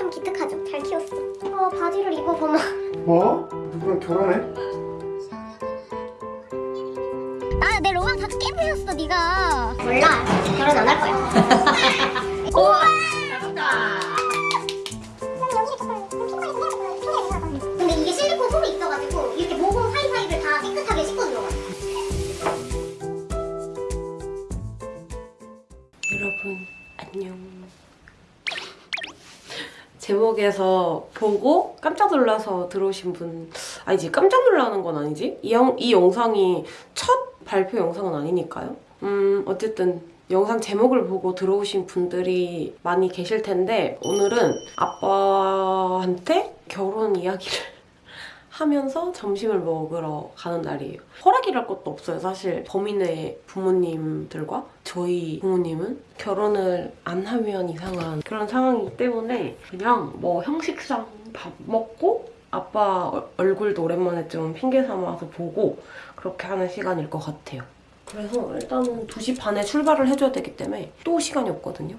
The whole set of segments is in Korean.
참 기특하죠? 잘 키웠어. 어 바지를 입어보마. 뭐? 누구랑 결혼해? 아, 내 로망 다 깨부셨어, 네가. 몰라. 결혼 안 할 거야. 놀라서 들어오신 분 아니지 깜짝 놀라는 건 아니지 이, 영, 이 영상이 첫 발표 영상은 아니니까요 음 어쨌든 영상 제목을 보고 들어오신 분들이 많이 계실 텐데 오늘은 아빠한테 결혼 이야기를 하면서 점심을 먹으러 가는 날이에요. 허락이랄 것도 없어요. 사실 범인의 부모님들과 저희 부모님은 결혼을 안 하면 이상한 그런 상황이기 때문에 그냥 뭐 형식상 밥 먹고 아빠 얼- 얼굴도 오랜만에 좀 핑계 삼아서 보고 그렇게 하는 시간일 것 같아요. 그래서 일단은 2시 반에 출발을 해줘야 되기 때문에 또 시간이 없거든요.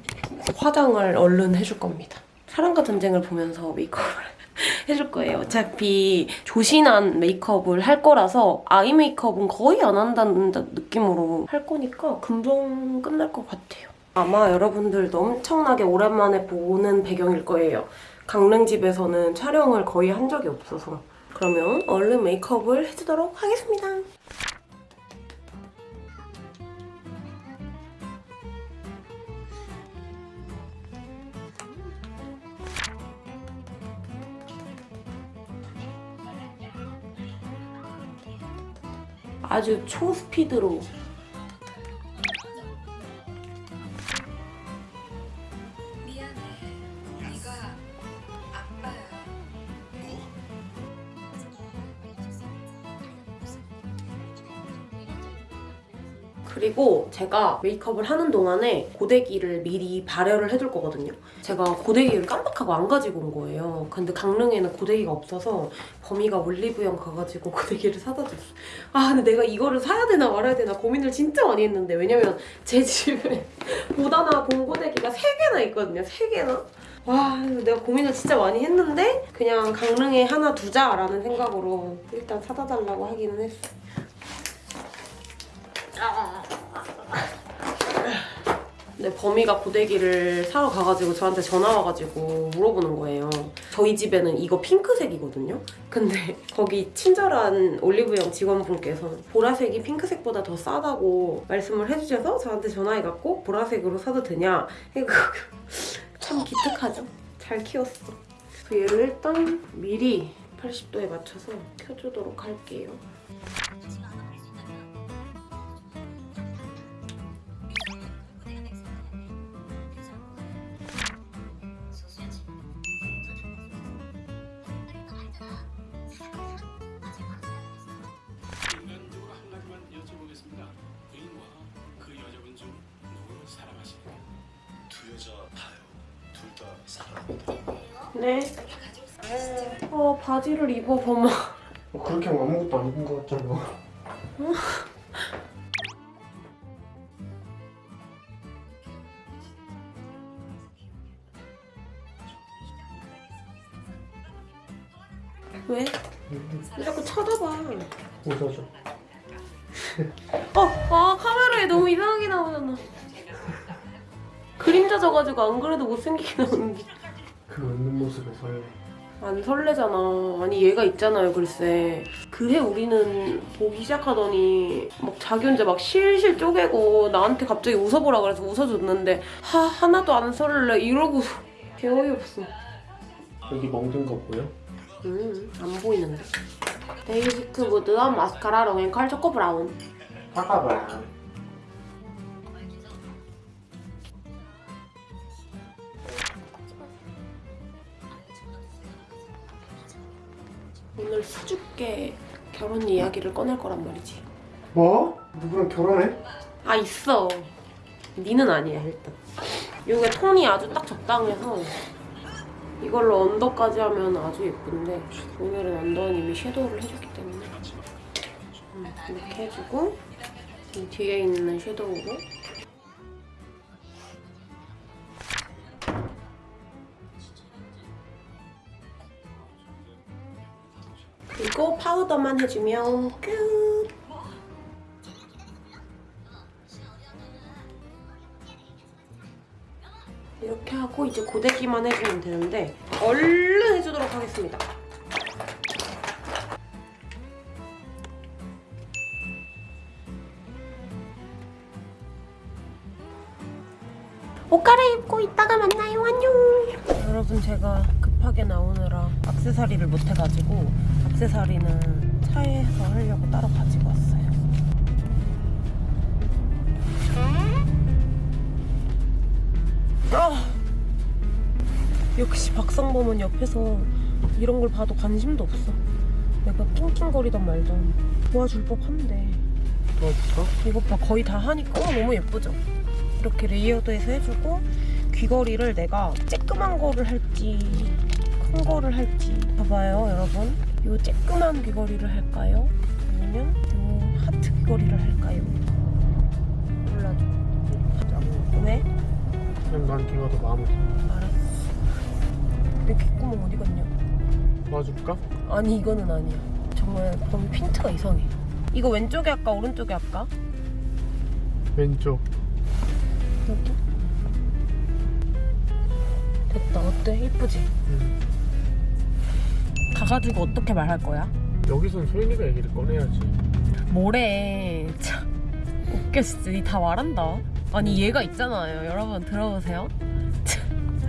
화장을 얼른 해줄 겁니다. 사랑과 전쟁을 보면서 메이크업을 해줄 거예요. 어차피 조신한 메이크업을 할 거라서 아이 메이크업은 거의 안 한다는 느낌으로 할 거니까 금방 끝날 것 같아요. 아마 여러분들도 엄청나게 오랜만에 보는 배경일 거예요. 강릉집에서는 촬영을 거의 한 적이 없어서 그러면 얼른 메이크업을 해주도록 하겠습니다. 아주 초스피드로 제가 메이크업을 하는 동안에 고데기를 미리 발열을 해둘 거거든요. 제가 고데기를 깜빡하고 안 가지고 온 거예요. 근데 강릉에는 고데기가 없어서 범이가 올리브영 가가지고 고데기를 사다 줬어. 아 근데 내가 이거를 사야 되나 말아야 되나 고민을 진짜 많이 했는데 왜냐면 제 집에 보다나 본 고데기가 3개나 있거든요. 3개나. 와 내가 고민을 진짜 많이 했는데 그냥 강릉에 하나 두자라는 생각으로 일단 사다 달라고 하기는 했어. 근데 범이가 고데기를 사러 가가지고 저한테 전화 와가지고 물어보는 거예요. 저희 집에는 이거 핑크색이거든요. 근데 거기 친절한 올리브영 직원분께서 보라색이 핑크색보다 더 싸다고 말씀을 해주셔서 저한테 전화해갖고 보라색으로 사도 되냐? 참 기특하죠? 잘 키웠어. 그래서 얘를 일단 미리 80도에 맞춰서 켜주도록 할게요. 사랑합니다. 네. 어, 바지를 입어보마. 뭐 그렇게 하면 아무것도 안 입은 것 같잖아. 왜? 왜 자꾸 쳐다봐. 웃어줘. 어, 아, 카메라에 너무 이상하게 나오잖아. 그림자 져가지고 안 그래도 못생기게 나오는데. 그 웃는 모습에 설레. 안 설레잖아. 아니 얘가 있잖아요, 글쎄. 그해 우리는 보기 시작하더니 막 자기 혼자 막 실실 쪼개고 나한테 갑자기 웃어보라 그래서 웃어줬는데 하, 하나도 안 설레 이러고 개 어이없어. 여기 멍든 거 보여? 음, 안 보이는데. 데이지크 무드한 마스카라 long and curl choco brown. 사과봐. 오늘 수줍게 결혼 이야기를 꺼낼 거란 말이지. 뭐? 누구랑 결혼해? 아 있어. 니는 아니야 일단. 이게 톤이 아주 딱 적당해서 이걸로 언더까지 하면 아주 예쁜데 오늘은 언더는 이미 섀도우를 해줬기 때문에 음, 이렇게 해주고 이 뒤에 있는 섀도우로 그리고 파우더만 해주면 끝. 이렇게 하고 이제 고데기만 해주면 되는데 얼른 해주도록 하겠습니다. 옷 갈아입고 이따가 만나요. 안녕. 여러분 제가 급하게 나오느라 악세사리를 못 해가지고 악세사리는 차에서 하려고 따로 가지고 왔어요. 아! 역시 박상범은 옆에서 이런 걸 봐도 관심도 없어. 내가 낑낑거리던 말던 도와줄 법한데 도와줄까? 이것 봐 거의 다 하니까 어, 너무 예쁘죠? 이렇게 layered해서 해주고 귀걸이를 내가 쬐끄만 거를 할지 큰 거를 할지 봐봐요 여러분 요 쬐끄만 귀걸이를 할까요? 아니면 요 하트 귀걸이를 할까요? 몰라도 왜? 그냥 난 걔가 더 마음에 들어. 알았어 내 귓구멍 어디 갔냐? 도와줄까? 아니 이거는 아니야 정말 범 핀트가 이상해 이거 왼쪽에 할까 오른쪽에 할까? 왼쪽. 여기? 됐다 어때? 이쁘지? 응. 가가지고 어떻게 말할 거야? 여기선 소연이가 얘기를 꺼내야지. 뭐래 참 웃겨 진짜 니 다 말한다 아니 얘가 있잖아요 여러분 들어보세요 참.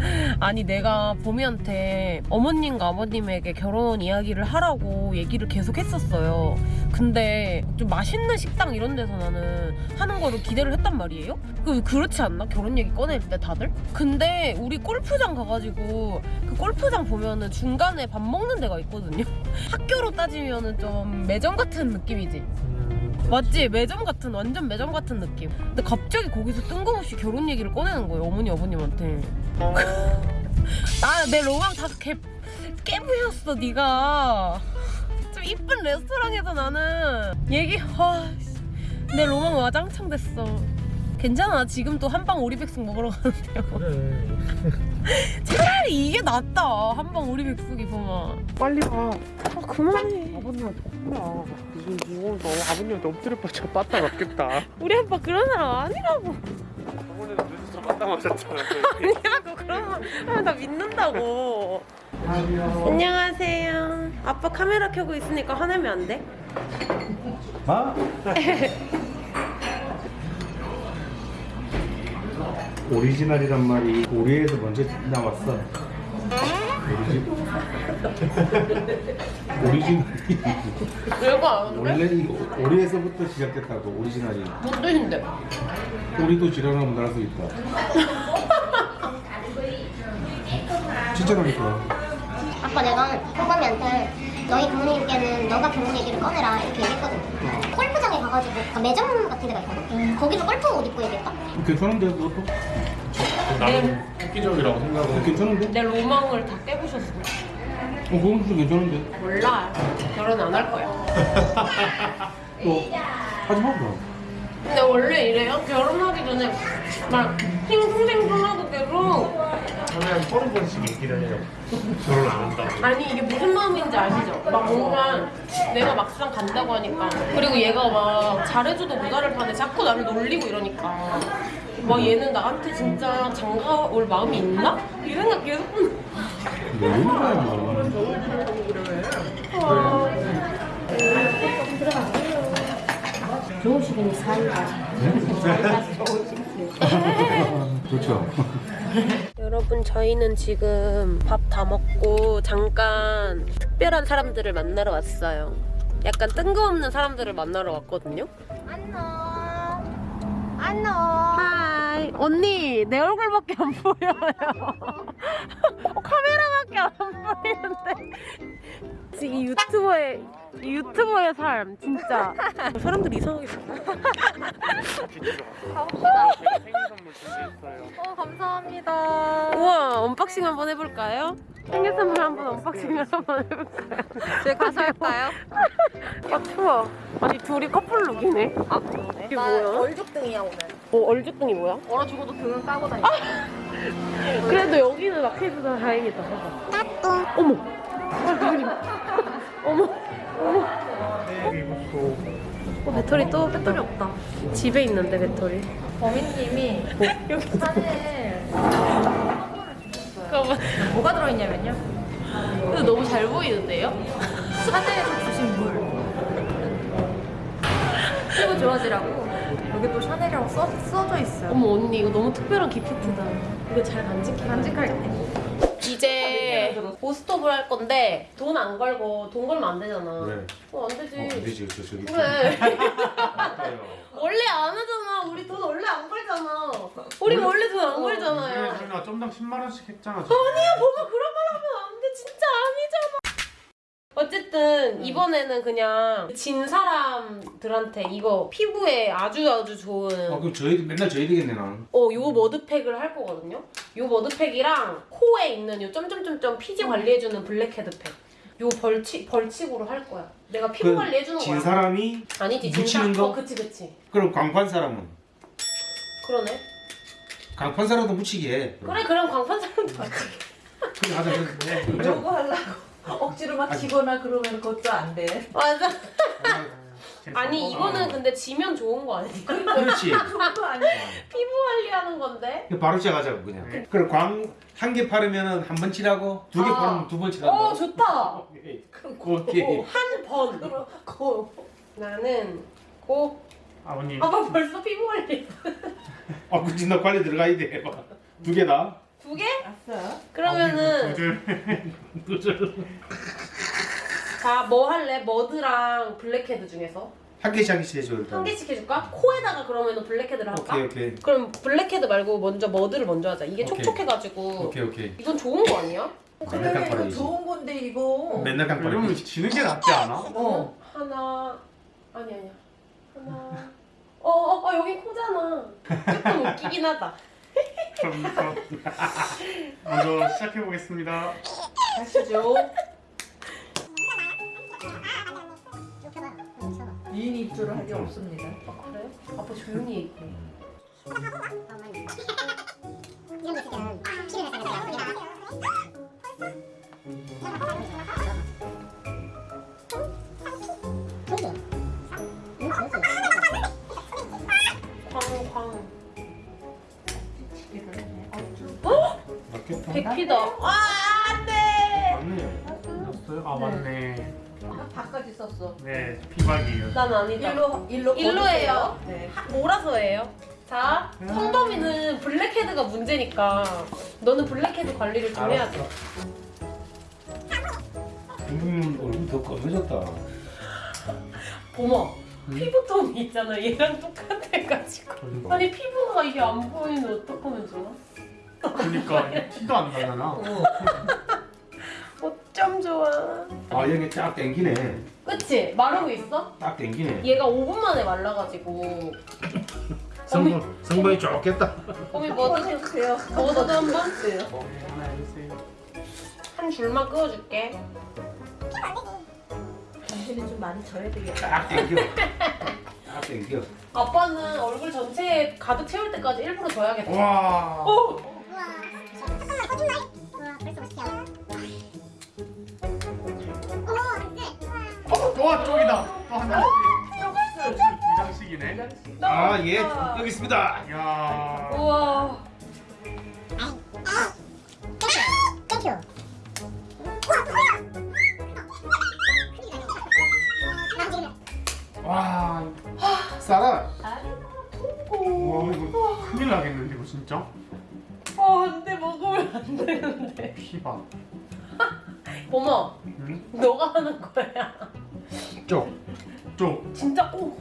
아니 내가 보미한테 어머님과 아버님에게 결혼 이야기를 하라고 얘기를 계속 했었어요 근데 좀 맛있는 식당 이런 데서 나는 하는 거를 기대를 했단 말이에요 그 그렇지 않나? 결혼 얘기 꺼낼 때 다들? 근데 우리 골프장 가가지고 그 골프장 보면은 중간에 밥 먹는 데가 있거든요 학교로 따지면은 좀 매점 같은 느낌이지 음. 맞지? 매점 같은 완전 매점 같은 느낌. 근데 갑자기 거기서 뜬금없이 결혼 얘기를 꺼내는 거예요 어머니 아버님한테. 아내 로망 다 깨, 깨부셨어 네가. 좀 이쁜 레스토랑에서 나는 얘기 아, 씨. 내 로망 와장창 됐어. 괜찮아 지금 또 한방 오리백숙 먹으러 가는데요. 그래. 차라리 이게 낫다 한방 오리백숙이 보면. 빨리 와. 아 그만해. 아버님한테 혼나. 무슨 뭐, 너 아버님한테 엎드려 뻗쳐 빠따 맞겠다. 우리 아빠 그런 사람 아니라고. 저번에는 늦어서 빠따 맞았잖아. 아니라고 그러면 하면 나 믿는다고. 안녕하세요. 아빠 카메라 켜고 있으니까 화내면 안 돼? 아? 오리지널이란 말이 오리에서 먼저 나왔어. 오리지... 오리지널이 별거 안 원래 이거 오리에서부터 시작됐다고 오리지널이. 뭔 뜻인데? 오리도 지랄하면 나갈 수 있다. 진짜라니까. 아빠 내가 호범이한테 너희 부모님께는 너가 결혼 얘기를 꺼내라 이렇게 얘기했거든. 골프장에 가가지고 아, 매점 같은 데가 있거든. 거기서 골프 옷 입고 얘기했다. 괜찮은데 그것도? 나는 획기적이라고 생각을 괜찮은데? 내 로망을 다 깨부셨어. 어, 그건 좀 괜찮은데? 몰라. 결혼 안 할 거야. 또 하지 마 그럼. 근데 원래 이래요? 결혼하기 전에 막 싱숭생숭하고 계속 하면 서른 번씩 얘기를 해요. 결혼 안 한다고. 아니 이게 무슨 마음인지 아시죠? 막 뭔가 내가 막상 간다고 하니까 그리고 얘가 막 잘해줘도 모자를 파네 자꾸 나를 놀리고 이러니까 막 얘는 나한테 진짜 장가 올 마음이 있나? 이 생각 계속 왜 이런 거야 뭐. 좋으시긴 사이가. 그렇죠. 여러분 저희는 지금 밥 다 먹고 잠깐 특별한 사람들을 만나러 왔어요 약간 뜬금없는 사람들을 만나러 왔거든요 안녕. 안녕. 하이 언니 내 얼굴밖에 안 보여요 어, 카메라밖에 안 보이는데 지금 이 유튜버의 이 유튜버의 삶 진짜 사람들이 이상하게 생일 선물 준비했어요. 어, 감사합니다. 우와 unboxing 한번 해볼까요? 생일 선물 한번 unboxing을 한번 해볼까요? 제가 가서 할까요? 아 추워 아니 둘이 커플룩이네 아, 그러네. 이게 나 뭐야? 얼죽등이야, 오늘. 어 얼죽등이 뭐야? 얼어 죽어도 등은 까고 다니. 그래도 여기는 막혀있어서 다행이다 봐봐 어머 아 어머 네, 이것도. 어, 배터리 또 배터리 없다. 집에 있는데 배터리. 범인님이 여기 사진을 잠깐만. 뭐가 들어있냐면요. 근데 너무 잘 보이는데요? 샤넬에서 주신 물. 피부 좋아지라고. 여기 또 샤넬이라고 써, 써져 있어요. 어머 언니 이거 너무 특별한 기프트다. 이거 잘 간직해. 간직할게. 이제 고스톱을 할 건데 돈 안 걸고 돈 걸면 안 되잖아. 왜? 어, 안 되지. 어, 안 되지 저 저기 그래. 원래 안 하잖아. 우리 돈 원래 안 걸잖아. 우리 원래 돈안 걸잖아요. 저희가 좀당 10만 원씩 했잖아. 아니야, 뭐가 그런 말 하면 안 돼. 진짜 아니잖아. 어쨌든 이번에는 그냥 진 사람들한테 이거 피부에 아주 아주 좋은 아 그럼 저희 맨날 저희 되겠네 난. 어, 요 머드팩을 할 거거든요. 요 머드팩이랑 코에 있는 요 점점점점 피지 관리해주는 블랙헤드팩. 요 벌칙 벌칙으로 할 거야. 내가 피부 그 관리 해주는 거야. 진 사람이 아니지 묻히는 진짜. 거? 어, 그치 그치. 그럼 광판 사람은 그러네. 강판 사람도 묻히게 해. 그래 그럼 광판 사람도 맞지. 그래 하자 그래. 이런 거 하려고 억지로 막 치거나 그러면 그것도 안 돼. 맞아. 아니 이거는 근데 지면 좋은 거 아니야? 그렇지. 그런 거 아니야. 피부 관리하는 건데. 바로 시작하자고 그냥. 그럼 광한 개 팔으면은 한번 치라고 두개 아. 팔으면 두번 치라고. 어 좋다. 오케이. 오케이. 한 번. 고. 나는 고. 아버님. 아빠 벌써 피부 관리. 아 그치 나 관리 들어가야 돼. 두 개다. 두 개? 알았어. 그러면은 두줄. 자뭐 할래? mud랑 blackhead 중에서 한 개씩 한 개씩 해줘 일단. 한 개씩 해줄까? 코에다가 그러면은 blackhead를 할까? 오케이 오케이. 그럼 블랙헤드 말고 먼저 mud를 먼저 하자. 이게 오케이. 촉촉해가지고 오케이 오케이. 이건 좋은 거 아니야? 맨날 그래 이거 깜빡이지. 좋은 건데 이거. 맨날 이러면 깜빡이. 지는 게 낫지 않아? 어. 하나 아니 아니야 하나 어어 어, 여기 코잖아 조금 웃기긴 하다 그럼 먼저 시작해 보겠습니다. 가시죠 미인 입술을 할게 없습니다. 아 그래? 아빠 조용히 얘기해 이런 게 있으면 피를 내서 광광 맞겠다. 백피다 아 안돼 맞네. 맞어요? 아 맞네. 바까지 썼어. 네, 피박이에요. 난 아니다 일로 일로 일로예요. 네. 몰아서 해요 자 성범이는 blackhead가 문제니까 너는 블랙헤드 관리를 좀 해야 돼음 얼굴 더 검해졌다. 어머 피부톤이 있잖아 얘랑 똑같아가지고 아니 피부가 이게 안 보이면 어떡하면 좋아? 그러니까 티도 안 나잖아. 어쩜 좋아 아 여기 쫙 땡기네. 그치? 마르고 있어? 딱 땡기네. 얘가 5분 만에 말라가지고 성분 성분이 좋겠다. 어미 꺼주세요. 머드도 한번 하나 해주세요. 한 줄만 그어줄게 당신은 좀 많이 져야 되겠다. 딱 땡겨. 딱 땡겨. 아빠는 얼굴 전체에 가득 채울 때까지 일부러 줘야겠다 와. 어? 와 쪽이다. 또 하나. 이장식이네. 아 예. 여기 있습니다. 야. 우와 와. 싸라. 와 이거 큰일 나겠는데 이거 진짜? 어 안돼 먹으면 안 되는데 피박. 어머 응? 너가 하는 거야 쪽. 쪽. 진짜 오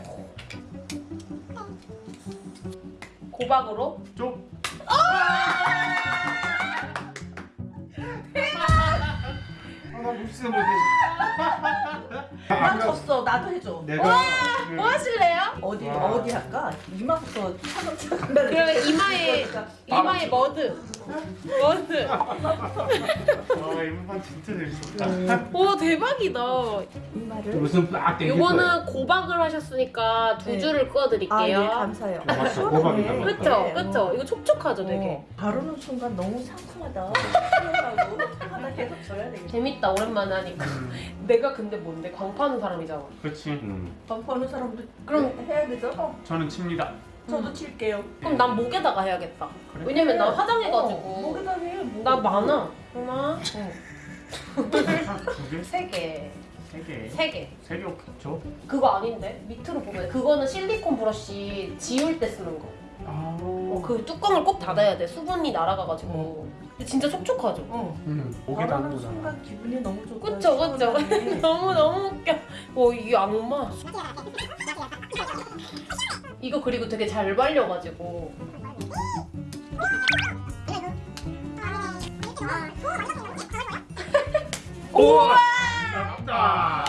고박으로 쪽. 아나 무슨 못해. 난 졌어. 나도 해줘. 내가 뭐 하실래요? 어디 와. 어디 할까? 이마부터 차근차근. 그러면 이마에 이마에 머드 머드 아 이번 진짜 재밌었다. 오 대박이다 이마를. 무슨. 요거는 고박을 하셨으니까 두 네. 줄을 아, 예, 꺼드릴게요 감사해요. 맞죠, 고박이다. 네. 그쵸 네. 그쵸 이거 촉촉하죠 되게 어, 바르는 순간 너무 상큼하다. 시원하고 하나 계속 줘야 되겠다. 재밌다 오랜만에 하니까 내가 근데 뭔데 광 파는 사람이잖아 그렇지. 밥 버는 사람도 그럼- 해야 되죠? 어, 저는 칩니다. 저도 칠게요. 그럼 난 목에다가 해야겠다 그래? 왜냐면 나 어, 화장해가지고 목에다 해. 목. 나 많아 하나 두 개? 세 개 세 개. 세 개 세개 없겠죠? 그거 아닌데 밑으로 보면 그거는 실리콘 브러쉬 지울 때 쓰는 거. 아. 어, 그 뚜껑을 꼭 닫아야 돼. 수분이 날아가가지고. 근데 진짜 촉촉하죠. 어. 음. 목에다 바라는 하는 거잖아. 순간 기분이 너무 좋다. 그쵸, 그쵸. 너무 너무 웃겨. 어, 이 악마. 이거 그리고 되게 잘 발려가지고. 우와! 낫다.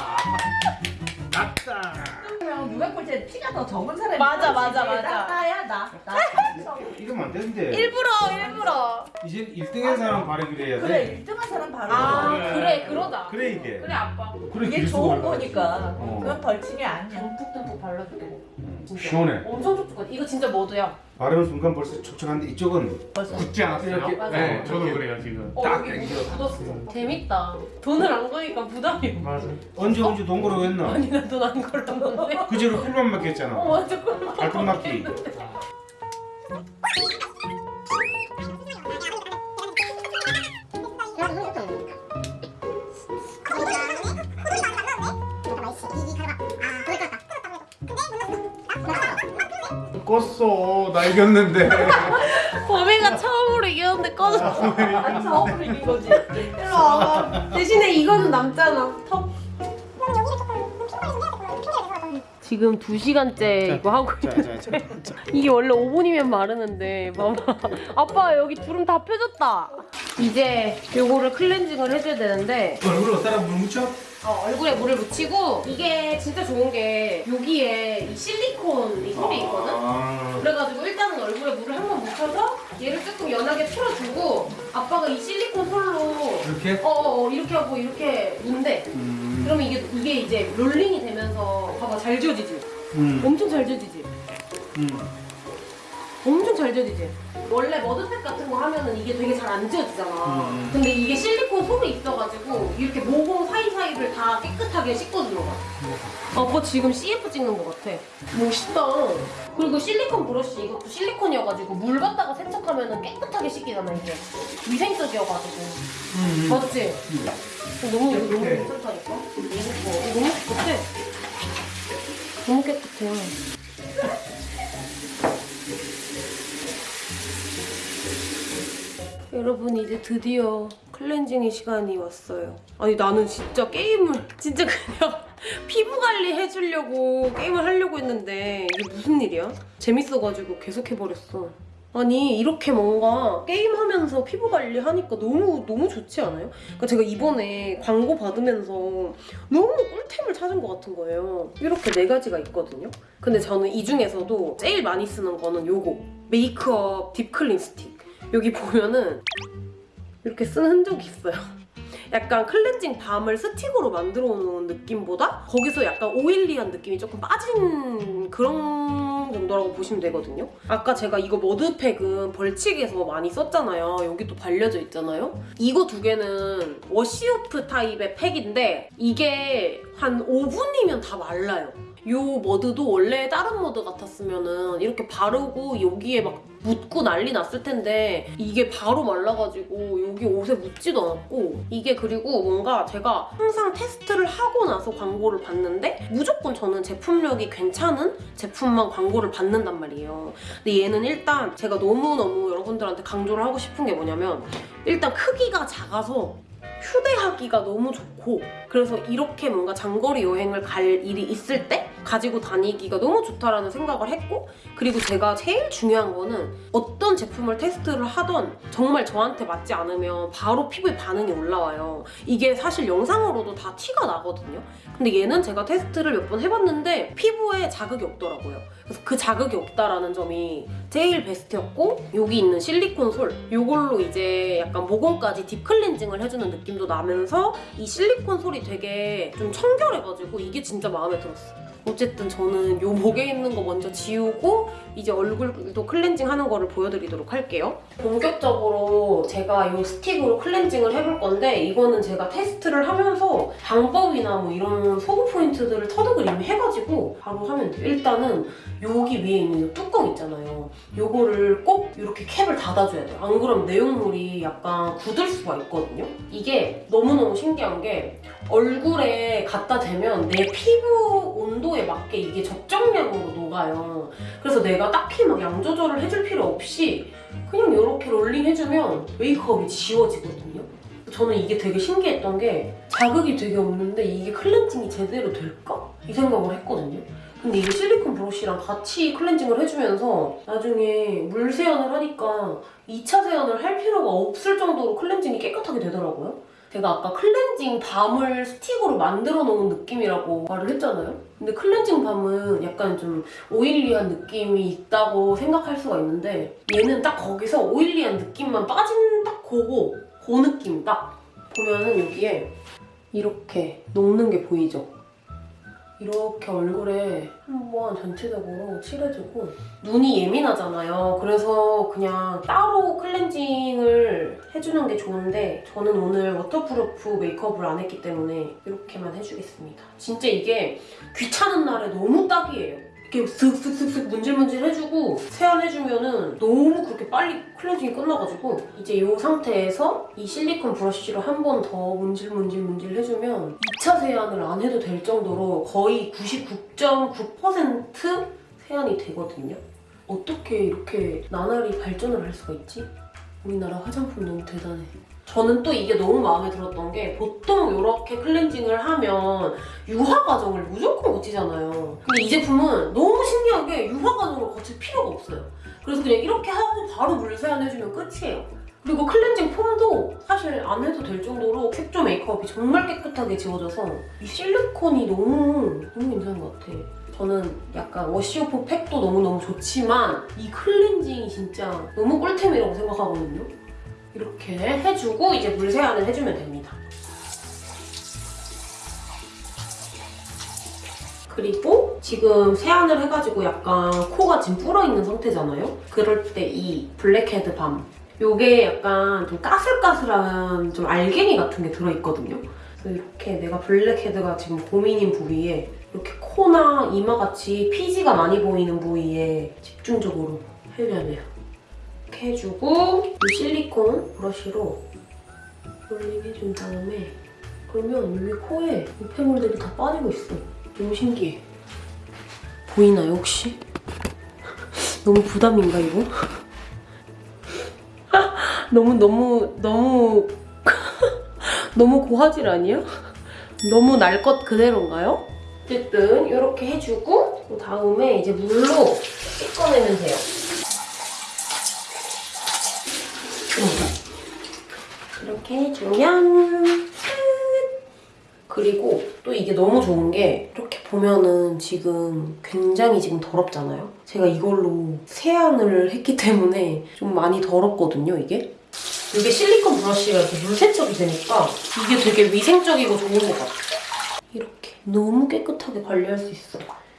낫다. 그러면 600골째 피가 더 적은 사람이 맞아, 맞아. 맞아. 나, 나야 나. 나. 이러면 안 되는데. 일부러, 일부러. 이제 1등한 사람 발휘를 해야 돼. 그래 1등한 사람 바로. 아, 그래. 그래, 그러자. 그래 이게. 그래, 아빠. 그래 이게 좋은. 거니까. 어. 그건 벌칙이 아니야. 듬뿍듬뿍 발라줄게. 진짜. 시원해. 엄청 촉촉해. 이거 진짜 머드야. 바르는 순간 벌써 촉촉한데 이쪽은 벌써. 굳지 않았어요? 이렇게, 맞아. 네, 저도 그래요 지금. 어, 딱 여기. 묻었어. 재밌다. 돈을 안 거니까 부담이. 맞아. 언제 언제 돈 걸어 했나? 아니, 나 돈 안 걸었는데. 그제로 풀만 맡겼잖아. 어, 맞아. 그럼 발톱 맡 기. 껐어. 나 이겼는데. 범이가 처음으로 이겼는데 꺼졌어. 안 처음으로 이긴 거지. 일로 와봐. 대신에 이거는 남잖아. 턱. 지금 2시간째 이거 하고 있는데 자, 자, 자. 이게 원래 5분이면 마르는데 봐봐 아빠 여기 주름 다 펴졌다 이제 요거를 클렌징을 해줘야 되는데 얼굴 어디다 물 묻혀? 어, 얼굴에 물을 묻히고 이게 진짜 좋은 게 여기에 이 실리콘 이 솔이 있거든 아. 그래가지고 일단은 얼굴에 물을 한 번 묻혀서 얘를 조금 연하게 풀어주고 아빠가 이 실리콘 솔로 이렇게? 어어 이렇게 하고 이렇게 문대 음. 그러면 이게 이게 이제 롤링이 되면서 봐봐 잘 지워지지 음. 엄청 잘 지워지지 음. 엄청 잘 지워지지 원래 머드팩 같은 거 하면은 이게 되게 잘 안 지워지잖아. 음. 근데 이게 실리콘 솔이 있어가지고 이렇게 모공 사이사이를 다 깨끗하게 씻어주는 거야 아빠 지금 CF 찍는 거 같아. 멋있다. 그리고 실리콘 브러쉬 이것도 실리콘이어가지고 물 갖다가 세척하면은 깨끗하게 씻기잖아 이게. 위생적이어가지고. 음. 맞지? 너무 너무 깨끗해. 괜찮다니까? 이거 너무 깨끗해. 너무 깨끗해 여러분 이제 드디어 클렌징의 시간이 왔어요. 아니 나는 진짜 게임을 진짜 그냥 피부 관리 해주려고 게임을 하려고 했는데 이게 무슨 일이야? 재밌어가지고 계속 해버렸어. 아니 이렇게 뭔가 게임하면서 피부 관리 하니까 너무 너무 좋지 않아요? 그러니까 제가 이번에 광고 받으면서 너무 꿀템을 찾은 것 같은 거예요. 이렇게 네 가지가 있거든요. 근데 저는 이 중에서도 제일 많이 쓰는 거는 요거 메이크업 deep clean stick. 여기 보면은 이렇게 쓴 흔적이 있어요. 약간 클렌징 balm을 스틱으로 만들어 놓은 느낌보다 거기서 약간 oily한 느낌이 조금 빠진 그런 정도라고 보시면 되거든요. 아까 제가 이거 머드팩은 벌칙에서 많이 썼잖아요. 여기 또 발려져 있잖아요. 이거 두 개는 wash-off 타입의 팩인데 이게 한 5분이면 다 말라요. 요 머드도 원래 다른 머드 같았으면 은 이렇게 바르고 여기에 막 묻고 난리 났을 텐데 이게 바로 말라가지고 여기 옷에 묻지도 않았고 이게 그리고 뭔가 제가 항상 테스트를 하고 나서 광고를 봤는데 무조건 저는 제품력이 괜찮은 제품만 광고를 받는단 말이에요. 근데 얘는 일단 제가 너무너무 여러분들한테 강조를 하고 싶은 게 뭐냐면 일단 크기가 작아서 휴대하기가 너무 좋고 그래서 이렇게 뭔가 장거리 여행을 갈 일이 있을 때 가지고 다니기가 너무 좋다라는 생각을 했고 그리고 제가 제일 중요한 거는 어떤 제품을 테스트를 하던 정말 저한테 맞지 않으면 바로 피부에 반응이 올라와요. 이게 사실 영상으로도 다 티가 나거든요. 근데 얘는 제가 테스트를 몇 번 해봤는데 피부에 자극이 없더라고요. 그래서 그 자극이 없다라는 점이 제일 베스트였고 여기 있는 실리콘 솔 이걸로 이제 약간 모공까지 딥클렌징을 해주는 느낌도 나면서 이 실리콘 솔이 되게 좀 청결해가지고 이게 진짜 마음에 들었어. 어쨌든 저는 요 목에 있는 거 먼저 지우고 이제 얼굴도 클렌징 하는 거를 보여드리도록 할게요. 본격적으로 제가 이 스틱으로 클렌징을 해볼 건데 이거는 제가 테스트를 하면서 방법이나 뭐 이런 소구 포인트들을 터득을 이미 해가지고 바로 하면 돼요. 일단은 여기 위에 있는 이 뚜껑 있잖아요. 요거를 꼭 이렇게 캡을 닫아줘야 돼요. 안 그러면 내용물이 약간 굳을 수가 있거든요. 이게 너무너무 신기한 게 얼굴에 갖다 대면 내 피부 온도 에 맞게 이게 적정량으로 녹아요. 그래서 내가 딱히 막 양 조절을 해줄 필요 없이 그냥 이렇게 롤링 해주면 메이크업이 지워지거든요. 저는 이게 되게 신기했던 게 자극이 되게 없는데 이게 클렌징이 제대로 될까? 이 생각을 했거든요. 근데 이게 실리콘 브러쉬랑 같이 클렌징을 해주면서 나중에 물 세안을 하니까 2차 세안을 할 필요가 없을 정도로 클렌징이 깨끗하게 되더라고요. 제가 아까 클렌징 balm을 스틱으로 만들어 놓은 느낌이라고 말을 했잖아요. 근데 클렌징 balm은 약간 좀 oily한 느낌이 있다고 생각할 수가 있는데 얘는 딱 거기서 oily한 느낌만 빠진 딱 그거 그 느낌 딱 보면은 여기에 이렇게 녹는 게 보이죠? 이렇게 얼굴에 한번 전체적으로 칠해주고 눈이 예민하잖아요. 그래서 그냥 따로 클렌징을 해주는 게 좋은데 저는 오늘 waterproof 메이크업을 안 했기 때문에 이렇게만 해주겠습니다. 진짜 이게 귀찮은 날에 너무 딱이에요. 이렇게 슥슥슥슥 문질문질 해주고 세안해주면은 너무 그렇게 빨리 클렌징이 끝나가지고 이제 이 상태에서 이 실리콘 브러쉬로 한 번 더 문질문질문질 해주면 2차 세안을 안 해도 될 정도로 거의 99.9% 세안이 되거든요. 어떻게 이렇게 나날이 발전을 할 수가 있지? 우리나라 화장품 너무 대단해. 저는 또 이게 너무 마음에 들었던 게 보통 이렇게 클렌징을 하면 유화 과정을 무조건 거치잖아요. 근데 이 제품은 너무 신기하게 유화 과정을 거칠 필요가 없어요. 그래서 그냥 이렇게 하고 바로 물 세안해주면 끝이에요. 그리고 클렌징 폼도 사실 안 해도 될 정도로 색조 메이크업이 정말 깨끗하게 지워져서 이 실리콘이 너무 너무 괜찮은 것 같아. 저는 약간 워시오프 팩도 너무너무 좋지만 이 클렌징이 진짜 너무 꿀템이라고 생각하거든요. 이렇게 해주고 이제 물 세안을 해주면 됩니다. 그리고 지금 세안을 해가지고 약간 코가 지금 불어있는 상태잖아요? 그럴 때 이 blackhead balm 요게 약간 좀 까슬까슬한 좀 알갱이 같은 게 들어있거든요. 이렇게 내가 blackhead가 지금 고민인 부위에 이렇게 코나 이마같이 피지가 많이 보이는 부위에 집중적으로 해줘야 돼요. 이렇게 해주고 이 실리콘 브러쉬로 rolling 해준 다음에 그러면 여기 코에 우페물들이 다 빠지고 있어. 너무 신기해. 보이나요 혹시? 너무 부담인가 이거? 너무 너무 너무 너무 고화질 아니야? 너무 날 것 그대로인가요? 어쨌든 이렇게 해주고 그 다음에 이제 물로 씻어내면 돼요. 이렇게 해주면 끝! 그리고 또 이게 너무 좋은 게 이렇게 보면은 지금 굉장히 지금 더럽잖아요? 제가 이걸로 세안을 했기 때문에 좀 많이 더럽거든요, 이게? 이게 실리콘 브러쉬가 이렇게 물세척이 되니까 이게 되게 위생적이고 좋은 것 같아요. 이렇게 너무 깨끗하게 관리할 수 있어.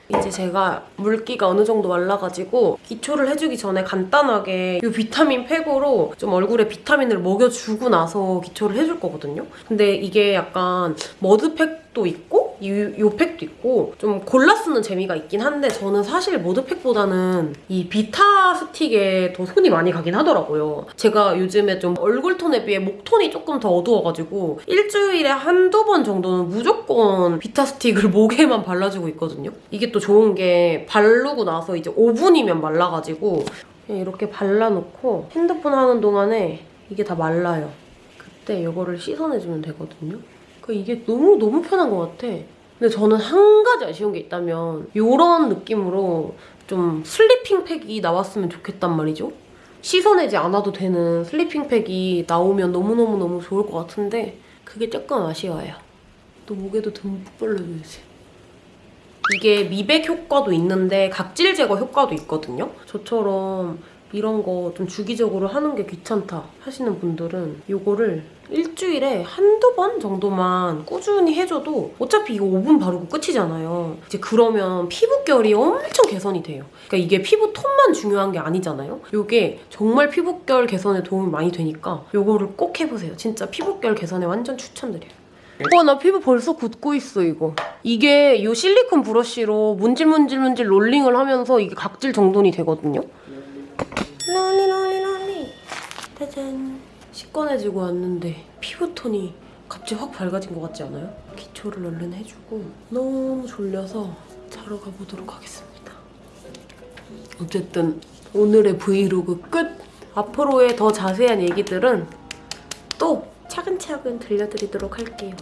이제 제가 물기가 어느 정도 말라가지고 기초를 해주기 전에 간단하게 이 비타민 팩으로 좀 얼굴에 비타민을 먹여주고 나서 기초를 해줄 거거든요. 근데 이게 약간 머드팩 도 있고 이, 요 팩도 있고 좀 골라 쓰는 재미가 있긴 한데 저는 사실 머드팩보다는 이 비타 스틱에 더 손이 많이 가긴 하더라고요. 제가 요즘에 좀 얼굴 톤에 비해 목 톤이 조금 더 어두워가지고 일주일에 한두 번 정도는 무조건 비타 스틱을 목에만 발라주고 있거든요. 이게 또 좋은 게 바르고 나서 이제 5분이면 말라가지고 이렇게 발라놓고 핸드폰 하는 동안에 이게 다 말라요. 그때 이거를 씻어내주면 되거든요. 그 이게 너무 너무 편한 것 같아. 근데 저는 한 가지 아쉬운 게 있다면 이런 느낌으로 좀 sleeping 팩이 나왔으면 좋겠단 말이죠. 씻어내지 않아도 되는 sleeping 팩이 나오면 너무너무너무 좋을 것 같은데 그게 조금 아쉬워요. 또 목에도 듬뿍 발라줘야지. 이게 미백 효과도 있는데 각질 제거 효과도 있거든요. 저처럼 이런 거 좀 주기적으로 하는 게 귀찮다 하시는 분들은 이거를 일주일에 한두 번 정도만 꾸준히 해줘도 어차피 이거 5분 바르고 끝이잖아요. 이제 그러면 피부결이 엄청 개선이 돼요. 그러니까 이게 피부 톤만 중요한 게 아니잖아요. 이게 정말 피부결 개선에 도움이 많이 되니까 이거를 꼭 해보세요. 진짜 피부결 개선에 완전 추천드려요. 와, 나 피부 벌써 굳고 있어, 이거. 이게 이 실리콘 브러쉬로 문질문질문질 롤링을 하면서 이게 각질 정돈이 되거든요. 롤리, 롤리, 롤리. 짜잔. 시꺼내지고 왔는데 피부톤이 갑자기 확 밝아진 것 같지 않아요? 기초를 얼른 해주고 너무 졸려서 자러 가보도록 하겠습니다. 어쨌든 오늘의 브이로그 끝! 앞으로의 더 자세한 얘기들은 또 차근차근 들려드리도록 할게요.